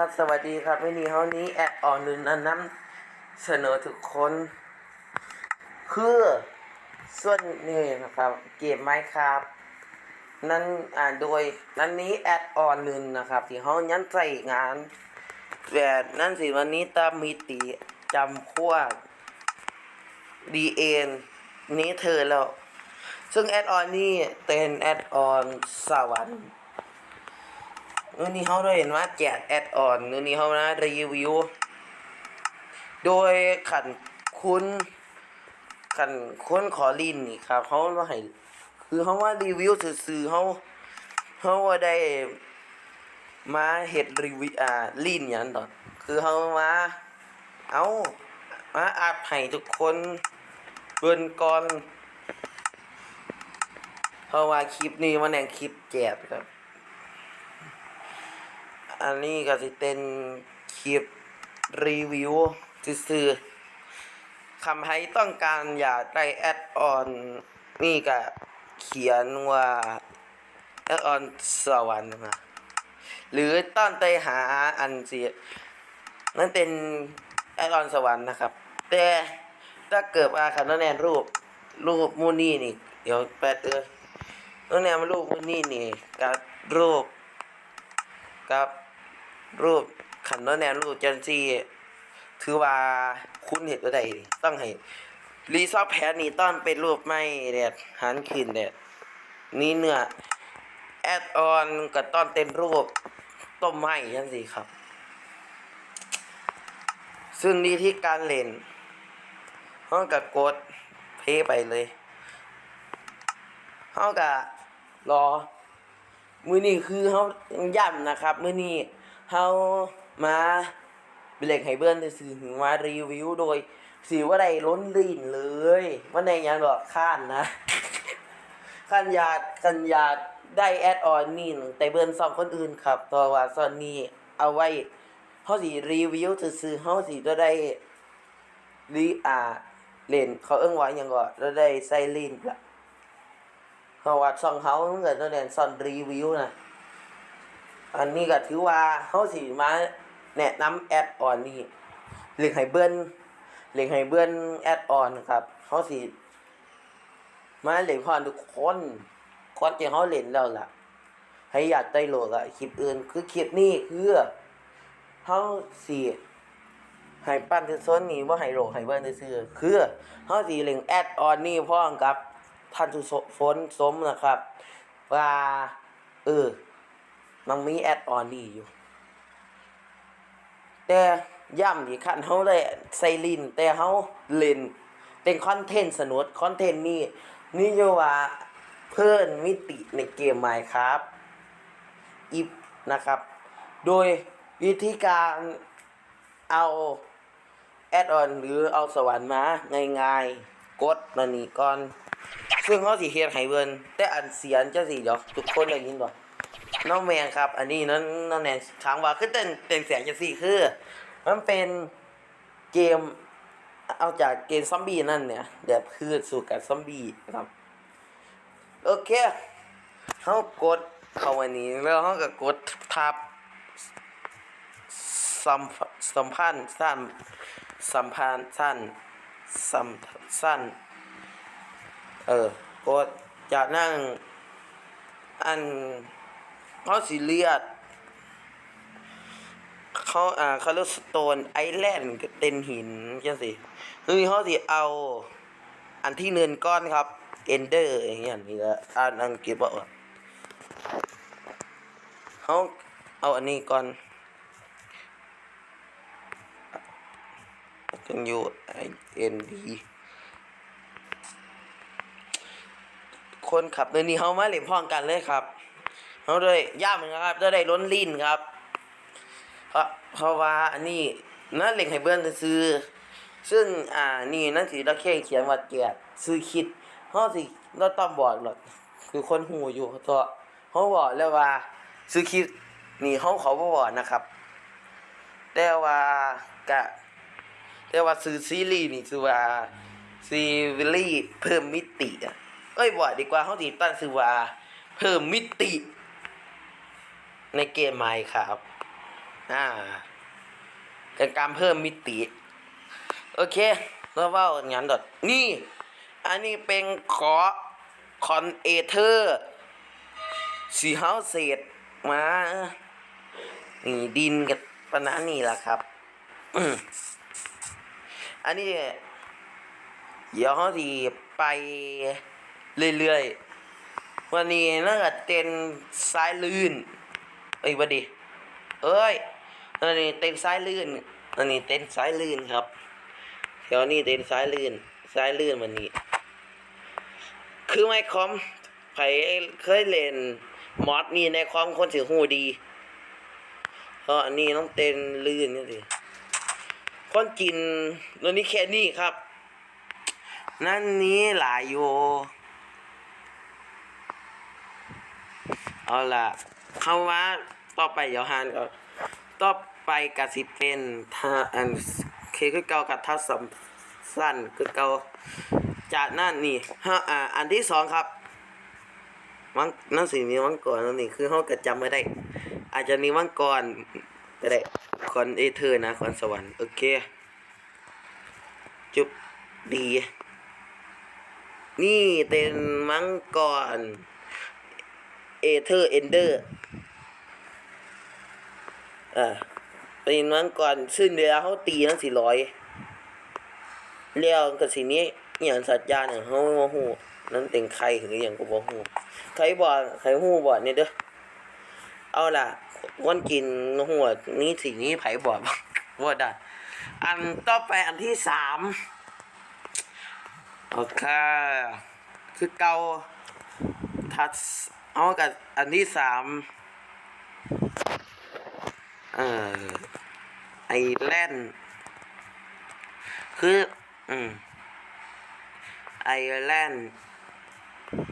ครับสวัสดีครับวันนี้เฮานี้แอดออนนึงนำเสนอทุกคน คือส่วนนี้นะครับ เกมไม้ครับนั้นอ่าโดยนั้นนี้แอดออนนึงนะครับ ที่เฮายันใส่งานแต่นั่นสิวันนี้ตามมิติจำพวกดีเอ็นนี้เธอแล้ว ซึ่งแอดออนนี่เป็นแอดออนสวรรค์ นู่นนี่เขาได้เห็นว่าแจกแอดออนนู่นนี่เขานะรีวิว โดยขันคุณขันคุณขอลินนี่ครับเขาว่าให้คือเขาว่ารีวิวซื่อเขาเขาว่าได้มาเฮ็ดรีวิวอ่าลินอย่างนั้นต่อคือเขามาเอามาอัดให้ทุกคนเบิ่นก่อนเพราะว่าคลิปนี้มันแนงคลิปแจกครับ อันนี้ก็สิเป็นคลิปรีวิวซื่อๆคำให้ต้องการอยากได้แอดออนนี่ก็เขียนว่าแอดออนสวรรค์มาหรือต้อนไปหาอันเสินั่นเป็นแอดออนสวรรค์นะครับ แต่ถ้าเกิดว่าคันแนนรูปรูปมูนี่นี่ เดี๋ยวแปดเออนั่นแนนรูปมูนี่นี่กับรูปกับ รูปขันโนแนวรูปจันซีถือว่าคุณเห็นตัวใดต้องให้รีซอฟแพนนี่ต้องเป็นรูปไม่แดดหันขึ้นแดดนี่เนื้อแอดออนก็ต้องเป็นรูปต้มไหมจังซี่ครับ ซึ่งนี่ที่การเล่นห้องกับกดเพไปเลยห้องกับรอ มือนี้คือเฮาย่ำนะครับ มือนี้ เฮามาเบรกให้เบิ่นซื่อถึงมารีวิวโดยสิว่าได้ล้นลีนเลย ว่าในยังดอกข้านนะขันยากขันยากได้แอดออนนี่แต่เบิ่นสองคนอื่นครับเพราะว่าซอนนี้เอาไว้เฮาสิรีวิวซื่อเฮาสิได้ได้รีอาเล่นเขาเอิ้นว่าหยังก็ได้ได้ใส่ลีนละเพราว่าช่องเขาเกิดตัวแดนซอนรีวิวนะ อันนี้ก็ถือว่าเขาสิมาแนะนำแอดออนนี่เลียงไฮเบิลเลียงไฮเบิลแอดออนครับเขาสิมาเล่นพรทุกคนคนที่เขาเล่นแล้วล่ะ ให้อยากได้โหลดอะคลิปอื่นคือคลิปนี้คือเขาสิให้ปั้นที่โซนนี้ว่าให้โหลดให้เบิลซื่อคือเขาสิเล่นแอดออนนี่พร้อมกับท่านทุฝนสมนะครับ ว่าเออ มันมีแอดออนนี่อยู่ แต่ย่ำที่ขั้นเขาเลยใส่ลิน แต่เขาเล่นเป็นคอนเทนต์สนุกคอนเทนต์นี่นี่จะว่าเพิ่นมิติในเกมไมครับอีฟนะครับ โดยวิธีการเอาแอดออนหรือเอาสวรรค์มาง่ายๆ กดมานี่ก่อน ซึ่งเขาสิเฮ็ดให้เบิ่นแต่อันเสียงจะสิเดี๋ยวทุกคนได้ยินบ่ น้องแมนครับ อันนี้นั้นน้องแนนถามว่าคือเต้นเต้นเสียงจังซี่คือ มันเป็นเกมเอาจากเกมซอมบี้นั่นเนี่ยแบบพืชสู่กับซอมบี้ครับ โอเคเฮากดเข้าอันนี้แล้วเฮาก็กดทับสัมสัมพันธ์สั้นสัมพันธ์สั้นสัมสั้นเออกดจากนั่งอัน เขาสิเลียดเขาอ่าเขาเรียกสโตนไอแลนด์เป็นหินจังสิคือเขาสิเอา อันที่เนินก้อนครับ เอนเดอร์อย่างเงี้ยนี่ละอ่านอังกฤษบอกว่าเขาเอาอันนี้ก่อนจึงอยู่ไอเอ็นดีคนขับในนี้เขามาเล่นพ้อมกันเลยครับ เขาด้วยย่าเหมือนกันครับจะได้ล้นลิ้นครับ เพราะเพราะว่าอันนี้นั่นเหล่นให้เบิ้ลซื้อ ซึ่งอ่านี่นั่นสิเราแค่เขียนว่าแกะซื้อคิดเขาสิเราต้องบอกหรอกคือคนหูอยู่ตัวเขาบอกแล้วว่าซื้อคิดนี่เขาเขาบอกนะครับ แต่ว่ากะแต่ว่าซื้อซีรีส์นี่คือว่าซีรีส์เพิ่มมิติอะเอ้ยบ่ดีกว่าเขาสิตั้งชื่อว่าเพิ่มมิติ ในเกมไมค์ครับ อ่าเป็นการเพิ่มมิติ โอเคแล้วว่าอย่างนั้นดอดนี่ อันนี้เป็นขอคอนเอเทอร์สีเฮาเศษมา นี่ดินกับปนะนี่แหละครับ อันนี้ เดี๋ยวเขาดีไปเรื่อยๆ วันนี้น่าจะเต้นสายลื่น อ้ยวันดี เอ้ยอันนี้เต้นสายลื่นอันนี้เต้นสายลื่นครับเดี๋ยวนี้เต้นสายลื่นสายลื่นวันนี้ คือไม่คอมไผเคยเล่นมอดนี่ในความคนถือหูดีเพราะอันนี้ต้องเต้นลื่นนี่สิคนกินตัวนี้แค่นี้ครับ นั่นนี้หลายโยเอาล่ะเข้าว่า ต่อไปเดี๋ยวหานก็ต่อไปกสิเป็นท่าอันเคคือเก่ากับท่าสำสั้นคือเก่าจากนั่นนี่ฮะอ่าอันที่สองครับมังนั่นสิมีมังกรนั่นนี่คือเขาก็จำไม่ได้ อาจจะมีมังกรก็ได้คอนเอเธอร์นะคอนสวรรค์โอเค จุบดี นี่เป็นมังกรเอเธอร์เอนเดอร์ อ่าเป็นมังกรซึ่งเดียวเขาตีนั่นสี่ร้อยเลี้ยวกับสีนี้อย่างสัตยาเนี่ยเขาโมโหนั่นเป็นใครหรืออย่างก็บอกหูใครบอกใครหูบอกเนี่ยเด้อเอาล่ะวันกินหัวนี่สิ่งนี้ไผบอกว่าได้อันต่อไปอันที่สามโอเคคือเกาทัดเอากับอันที่สาม เออไอแลนด์คืออืมไอแลนด์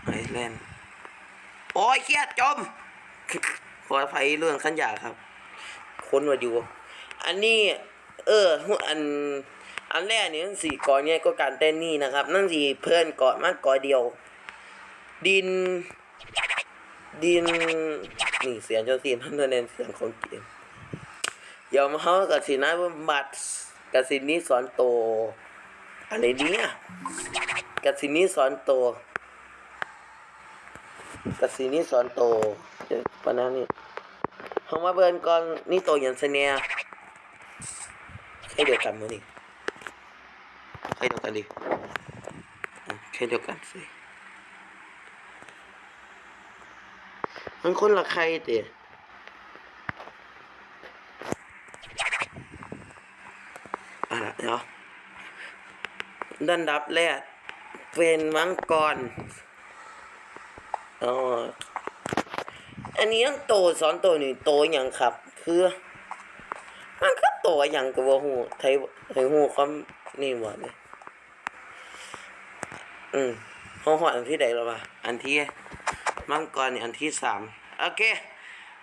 ไอแลนด์โอ้ยเครียดจม ขออภัยเรื่องขันยาครับ คนมาอยู่ อันนี้ เอออัน อันแรกนี่นั่นสี่กอเนี่ยก็การเต้นนี่นะครับ นั่นสี่เพื่อนเกาะมากเกาะเดียว ดิน ดิน นี่เสียงเจ้าสีนั่นเน้นเสียงของเกม ยวมเขากับสีน้าบัตรกับสีนี้สอนโตอะไรเนี่ยกับสีนี้สอนโตกับสีนี้สอนโตเดี๋ยวปนั้นนี่เขามาเบิร์นก่อนนี่โตอย่างเสนียให้เดียวกันมั้งนี่ใครเดียวกันดิอะใครเดียวกันสิมันคนละใครเตะอะเดี๋ยว ดันดับแรก เป็นมังกรอ๋ออันนี้ต้องโตสอนโตนี่โตอย่างครับ คือ มันก็โตอย่างกับว่าหูไทยไทยหูความนี่หมดเลยอืมเขาหออันที่ใดแล้ววะอันที่มังกรนี่อันที่สามโอเค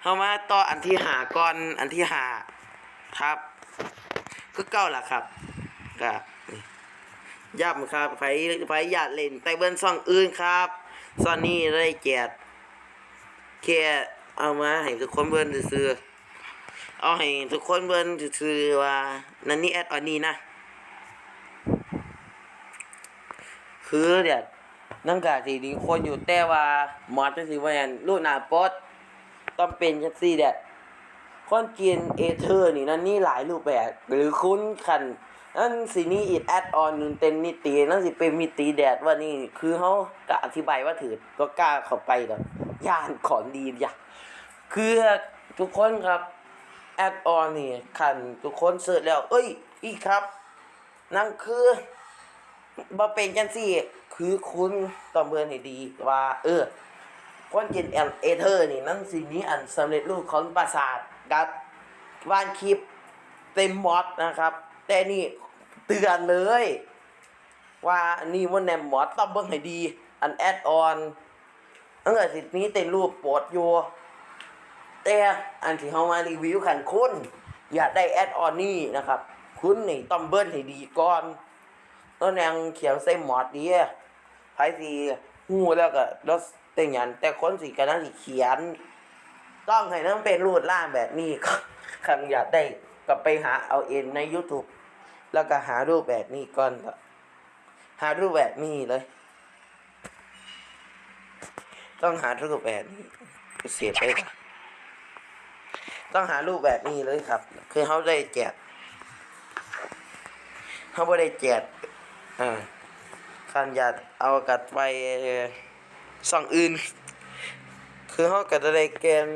เข้ามาต่ออันที่หาก่อนอันที่หาครับก็เก้าล่ะครับก็ ย้ำครับไผไผอยากเล่นแต่เบิ้นซ่องอื่นครับซ่อนนี้ได้แจกแค่เอามาให้ทุกคนเบิ้นซื้อเอาให้ทุกคนเบิ้นซื้อว่านั่นนี่แอดออนนี้นะคือเดี๋ยวนั่งกาสีดีคนอยู่แต่ว่ามอสจะสิว่าอย่างลูกหนาปอดต้องเป็นจังซี่เด็ด คนกินเอเธอร์นี่นั่นนี่หลายรูปแบบ หรือคุ้นคันนั่นสินี่อีดแอดออนนึงเต็มมิตินั่นสิเป็นมิติแดดว่านี่คือเขากะอธิบายว่าถือก็กล้าเข้าไปแล้วย่านของดีอย่าคือทุกคนครับแอดออนนี่คันทุกคนเสิร์ชแล้ว เอ้ย อีครับนั่นคือบ่เป็นจังซี่ คือคุณต้อเบิ่งให้ดีว่า เออคนกินเอเธอร์นี่นั่นสิมีอันสำเร็จรูปของปราสาท กับวานคลิปเต็มมอดนะครับ แต่นี่เตือนเลย ว่านี่มันแนมมอดต้องเบิ่งให้ดี อันแอดออนตั้งแต่สินี้เต็มรูปโปรดอยู่แต่อันที่เฮามารีวิวขันคุณอยากได้แอดออนนี่นะครับ คุณนี่ต้องเบิ่งให้ดีก่อนต้นยังเขียนใส่หมอดดีอะไผสีหูแล้วก็รถเต็งยันแต่คนสีกันนั่นสีเขียน ต้องให้นั่งเป็นรูดล่างแบบนี้ครับคันอยากได้ก็ไปหาเอาเองใน YouTube แล้วก็หารูปแบบนี้ก่อนหารูปแบบนี้เลย ต้องหารูปแบบนี้เสียไปต้องหารูปแบบนี้เลยครับ คือเขาได้แจกเขาไม่ได้แจกอ่าคันอยากเอากัดไปส่องอื่น คือเขาก็จะได้เกม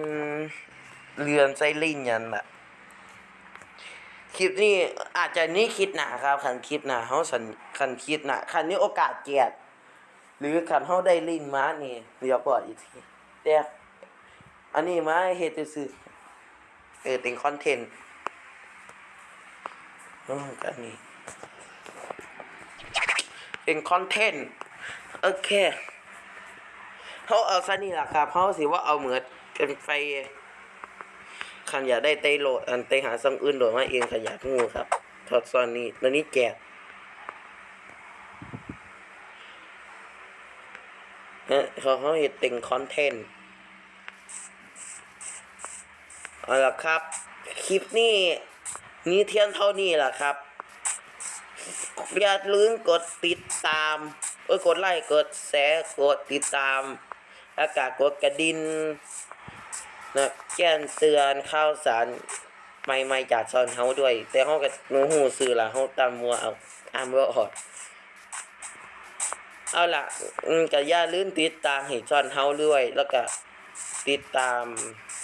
เรือนไซลิงยันละคลิปนี้อาจจะนี่คิดหนาครับคันคลิปหนาเขาสันคันคิดหนาคันนี้โอกาสเกียรติหรือคันเขาได้ลินมานี่เดี๋ยวบอกอีกทีแต่อันนี้มาเฮ็ดซื่อเออเป็นคอนเทนต์อ๋อกันนี้เป็นคอนเทนต์โอเค เขาเอาซะนี่แหละครับเขาสิว่าเอาเหมือนเป็นไฟขันอยากได้เตโหลดอันเตหาซังอื่นโดดมาเองขันอยากงูครับทอดซอนนี้ตอนนี้แกเฮ้ยเขาเขาเห็ดเป็นคอนเทนต์เอาละครับ คลิปนี้นี้เที่ยงเท่านี้แหละครับ อย่าลืมกดติดตามเอ้ยกดไลค์กดแชร์กดติดตาม แล้วก็กดกระดิ่งนะแจ้งเตือนข่าวสารใหม่ๆจากซอนเฮาด้วย แต่เฮาก็หนูฮู้ซื่อล่ะเฮาตามมัวเอาอ่านบ่ออกเอาล่ะก็อย่าลืมติดตามให้ซอนเฮาด้วย แล้วก็ติดตาม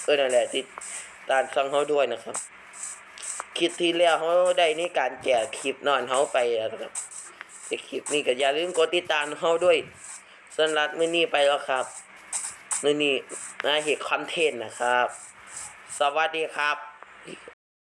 เออนั่นแหละติดตามช่องเฮาด้วยนะครับคลิปที่แล้วเขาได้นี่การแจกคลิปนอนเขาไปแล้วนะครับแต่คลิปนี้ก็อย่าลืมกดติดตามเขาด้วยสำหรับมื้อนี้ไปแล้วครับ นี่นี่นาเหตุคอนเทนต์นะครับ สวัสดีครับ